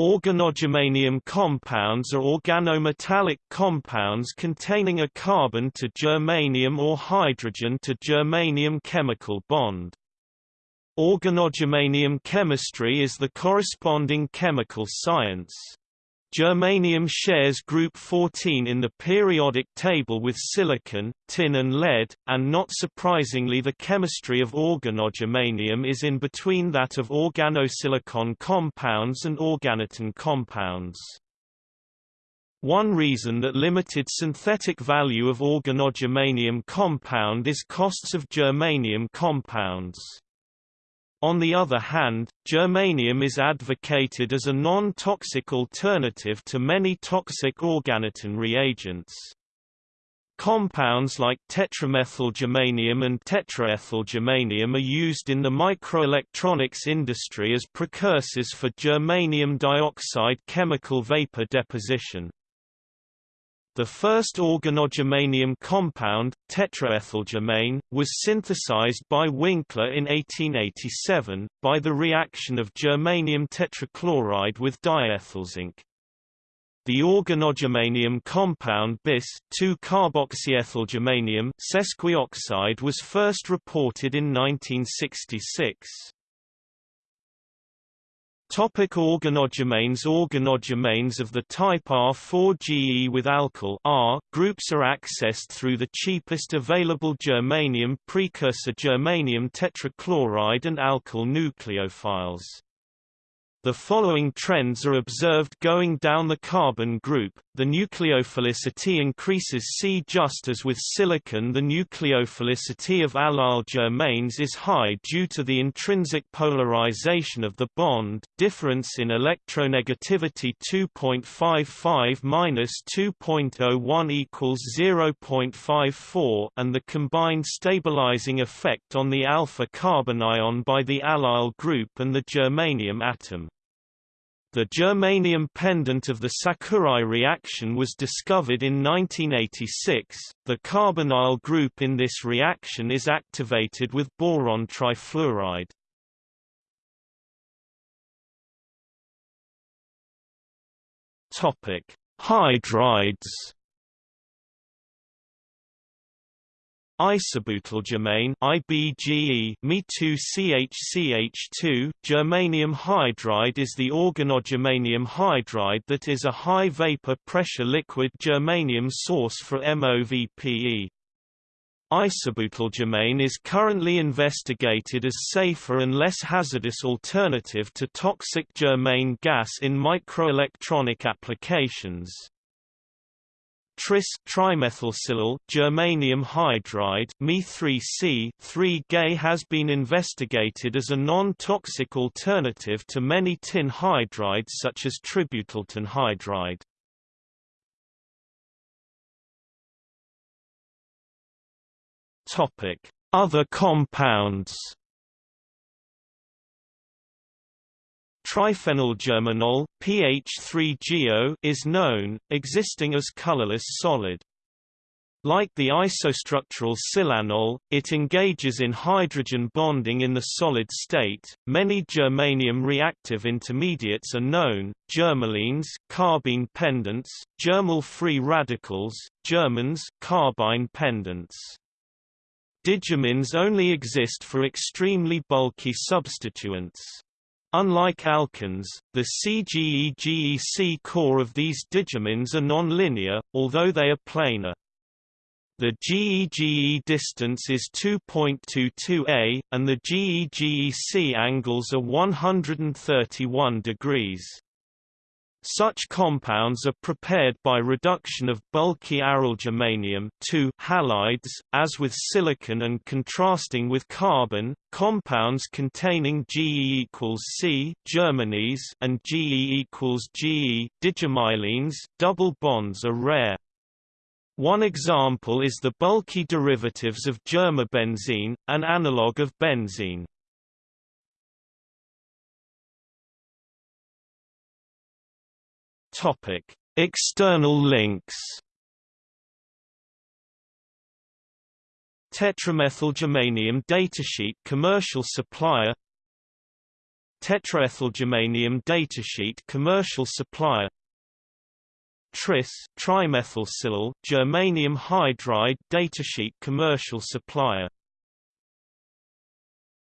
Organogermanium compounds are organometallic compounds containing a carbon to germanium or hydrogen to germanium chemical bond. Organogermanium chemistry is the corresponding chemical science. Germanium shares group 14 in the periodic table with silicon, tin and lead, and not surprisingly the chemistry of organogermanium is in between that of organosilicon compounds and organotin compounds. One reason that limited synthetic value of organogermanium compound is costs of germanium compounds. On the other hand, germanium is advocated as a non-toxic alternative to many toxic organotin reagents. Compounds like tetramethylgermanium and tetraethylgermanium are used in the microelectronics industry as precursors for germanium dioxide chemical vapor deposition. The first organogermanium compound, tetraethylgermane, was synthesized by Winkler in 1887, by the reaction of germanium tetrachloride with diethylzinc. The organogermanium compound bis 2-carboxyethylgermanium sesquioxide was first reported in 1966. Topic organogermanes Organogermanes of the type R4GE with alkyl R groups are accessed through the cheapest available germanium precursor germanium tetrachloride and alkyl nucleophiles. The following trends are observed going down the carbon group. The nucleophilicity increases C just as with silicon the nucleophilicity of allyl germanes is high due to the intrinsic polarization of the bond difference in electronegativity 2.55-2.01 equals 0.54 and the combined stabilizing effect on the alpha carbon ion by the allyl group and the germanium atom. The germanium pendant of the Sakurai reaction was discovered in 1986. The carbonyl group in this reaction is activated with boron trifluoride. Topic: Hydrides. Isobutylgermane IBGE Me2CHCH2 germanium hydride is the organogermanium hydride that is a high vapor pressure liquid germanium source for MOVPE. Isobutylgermane is currently investigated as safer and less hazardous alternative to toxic germane gas in microelectronic applications. Tris trimethylsilyl germanium hydride Me3C 3-gay has been investigated as a non-toxic alternative to many tin hydrides such as tributyltin hydride. Topic: Other compounds Triphenylgermanol PH3GO is known, existing as colorless solid. Like the isostructural silanol, it engages in hydrogen bonding in the solid state. Many germanium reactive intermediates are known: germylenes, carbene pendants, germyl free radicals, germanes, carbene pendants. Digermynes only exist for extremely bulky substituents. Unlike alkanes, the CGE-GEC core of these digermynes are non-linear, although they are planar. The GE-GE distance is 2.22 a, and the GE-GEC angles are 131 degrees. Such compounds are prepared by reduction of bulky aryl germanium halides, as with silicon and contrasting with carbon. Compounds containing Ge equals C germanes and Ge equals Ge double bonds are rare. One example is the bulky derivatives of germabenzene, an analog of benzene. Topic: External links. Tetramethylgermanium datasheet commercial supplier. Tetraethylgermanium datasheet commercial supplier. Tris trimethylsilyl germanium hydride datasheet commercial supplier